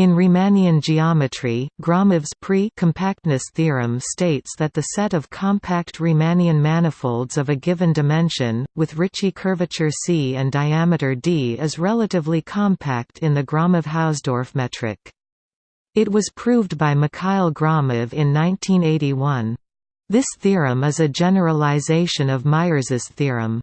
In Riemannian geometry, Gromov's pre-compactness theorem states that the set of compact Riemannian manifolds of a given dimension, with Ricci curvature C and diameter d is relatively compact in the Gromov-Hausdorff metric. It was proved by Mikhail Gromov in 1981. This theorem is a generalization of Myers's theorem.